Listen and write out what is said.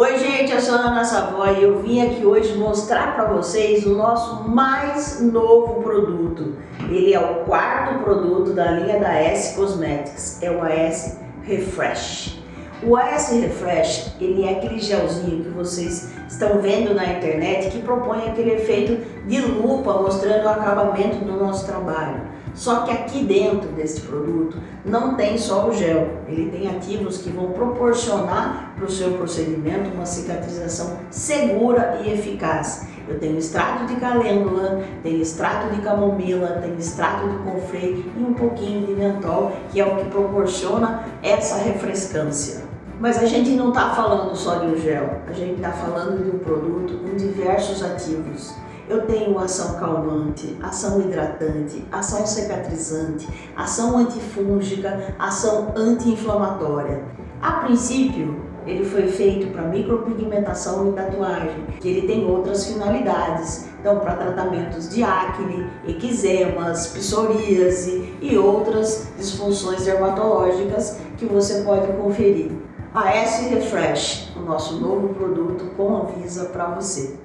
Oi gente, eu sou a Ana Savoy e eu vim aqui hoje mostrar para vocês o nosso mais novo produto. Ele é o quarto produto da linha da S Cosmetics, é o AS Refresh. O AS Refresh, ele é aquele gelzinho que vocês estão vendo na internet que propõe aquele efeito de lupa mostrando o acabamento do nosso trabalho. Só que aqui dentro desse produto não tem só o gel, ele tem ativos que vão proporcionar para o seu procedimento uma cicatrização segura e eficaz. Eu tenho extrato de calêndula, tenho extrato de camomila, tenho extrato de confrei e um pouquinho de mentol, que é o que proporciona essa refrescância. Mas a gente não está falando só de um gel, a gente está falando de um produto com diversos ativos. Eu tenho ação calmante, ação hidratante, ação cicatrizante, ação antifúngica, ação anti-inflamatória. A princípio, ele foi feito para micropigmentação e tatuagem, que ele tem outras finalidades. Então, para tratamentos de acne, eczemas, psoríase e outras disfunções dermatológicas que você pode conferir. A S Refresh, o nosso novo produto com a Visa para você.